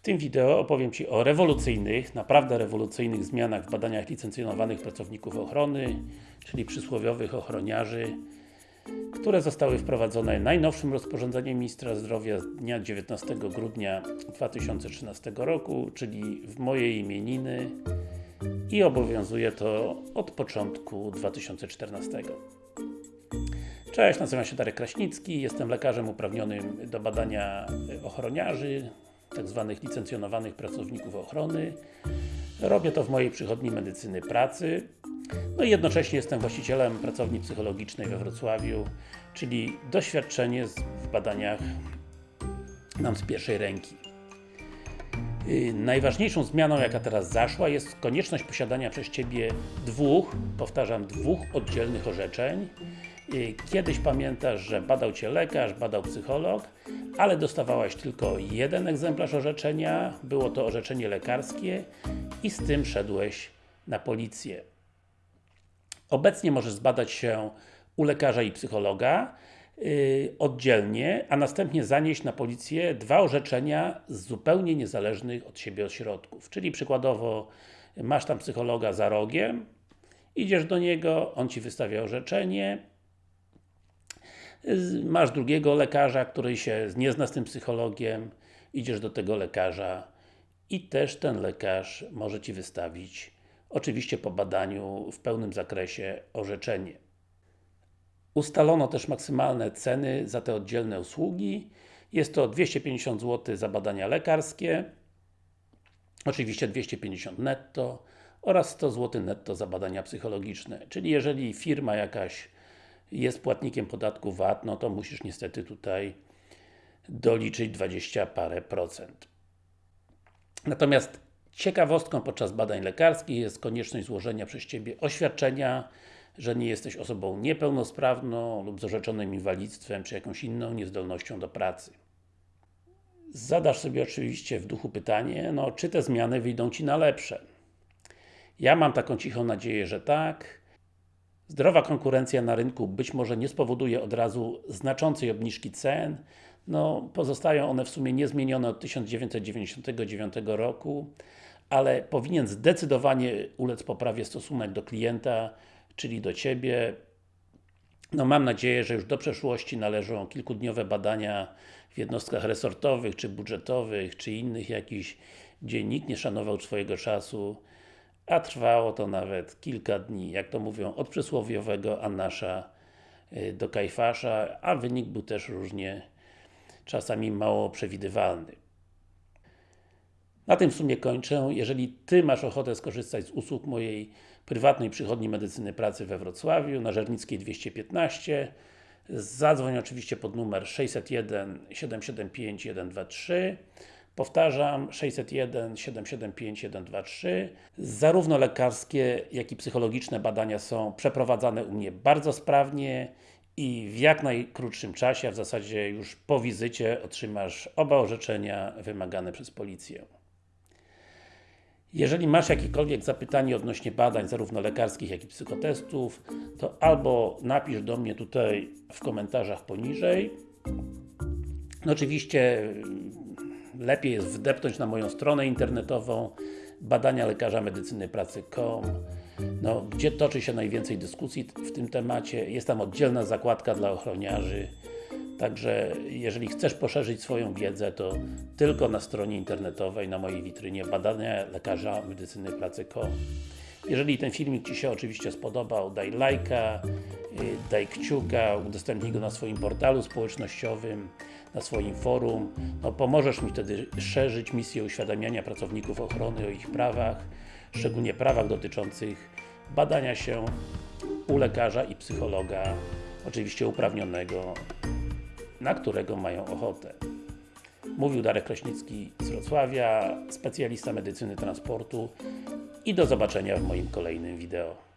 W tym wideo opowiem Ci o rewolucyjnych, naprawdę rewolucyjnych zmianach w badaniach licencjonowanych pracowników ochrony, czyli przysłowiowych ochroniarzy, które zostały wprowadzone najnowszym rozporządzeniem Ministra Zdrowia z dnia 19 grudnia 2013 roku, czyli w mojej imieniny i obowiązuje to od początku 2014. Cześć, nazywam się Darek Kraśnicki, jestem lekarzem uprawnionym do badania ochroniarzy, tak zwanych licencjonowanych pracowników ochrony. Robię to w mojej przychodni medycyny pracy. No i jednocześnie jestem właścicielem pracowni psychologicznej we Wrocławiu, czyli doświadczenie w badaniach mam z pierwszej ręki. Yy, najważniejszą zmianą, jaka teraz zaszła, jest konieczność posiadania przez Ciebie dwóch, powtarzam, dwóch oddzielnych orzeczeń. Yy, kiedyś pamiętasz, że badał Cię lekarz, badał psycholog, ale dostawałaś tylko jeden egzemplarz orzeczenia, było to orzeczenie lekarskie i z tym szedłeś na policję. Obecnie możesz zbadać się u lekarza i psychologa yy, oddzielnie, a następnie zanieść na policję dwa orzeczenia z zupełnie niezależnych od siebie ośrodków. Czyli przykładowo masz tam psychologa za rogiem, idziesz do niego, on Ci wystawia orzeczenie, masz drugiego lekarza, który się nie zna z tym psychologiem, idziesz do tego lekarza i też ten lekarz może Ci wystawić, oczywiście po badaniu w pełnym zakresie, orzeczenie. Ustalono też maksymalne ceny za te oddzielne usługi. Jest to 250 zł za badania lekarskie, oczywiście 250 netto oraz 100 zł netto za badania psychologiczne. Czyli jeżeli firma jakaś jest płatnikiem podatku VAT, no to musisz niestety tutaj doliczyć 20 parę procent. Natomiast ciekawostką podczas badań lekarskich jest konieczność złożenia przez Ciebie oświadczenia, że nie jesteś osobą niepełnosprawną lub z orzeczonym inwalidztwem, czy jakąś inną niezdolnością do pracy. Zadasz sobie oczywiście w duchu pytanie, no czy te zmiany wyjdą Ci na lepsze? Ja mam taką cichą nadzieję, że tak. Zdrowa konkurencja na rynku być może nie spowoduje od razu znaczącej obniżki cen, no, pozostają one w sumie niezmienione od 1999 roku, ale powinien zdecydowanie ulec poprawie stosunek do klienta, czyli do Ciebie. No mam nadzieję, że już do przeszłości należą kilkudniowe badania w jednostkach resortowych, czy budżetowych, czy innych jakichś, gdzie nikt nie szanował swojego czasu, a trwało to nawet kilka dni, jak to mówią, od przysłowiowego Anasza y, do Kajfasza, a wynik był też różnie, czasami mało przewidywalny. Na tym w sumie kończę. Jeżeli Ty masz ochotę skorzystać z usług mojej prywatnej przychodni medycyny pracy we Wrocławiu, na Żernickiej 215, zadzwoń oczywiście pod numer 601 775 123 Powtarzam, 601 775 123. Zarówno lekarskie, jak i psychologiczne badania są przeprowadzane u mnie bardzo sprawnie i w jak najkrótszym czasie, a w zasadzie już po wizycie otrzymasz oba orzeczenia wymagane przez policję. Jeżeli masz jakiekolwiek zapytanie odnośnie badań, zarówno lekarskich, jak i psychotestów, to albo napisz do mnie tutaj w komentarzach poniżej. No oczywiście lepiej jest wdepnąć na moją stronę internetową badania lekarza medycyny pracy.com no, gdzie toczy się najwięcej dyskusji w tym temacie. Jest tam oddzielna zakładka dla ochroniarzy. Także, jeżeli chcesz poszerzyć swoją wiedzę, to tylko na stronie internetowej, na mojej witrynie badania lekarza medycyny pracy.com jeżeli ten filmik Ci się oczywiście spodobał, daj lajka, y, daj kciuka, udostępnij go na swoim portalu społecznościowym, na swoim forum. No, pomożesz mi wtedy szerzyć misję uświadamiania pracowników ochrony o ich prawach, szczególnie prawach dotyczących badania się u lekarza i psychologa, oczywiście uprawnionego, na którego mają ochotę. Mówił Darek Kraśnicki z Wrocławia, specjalista medycyny transportu i do zobaczenia w moim kolejnym wideo.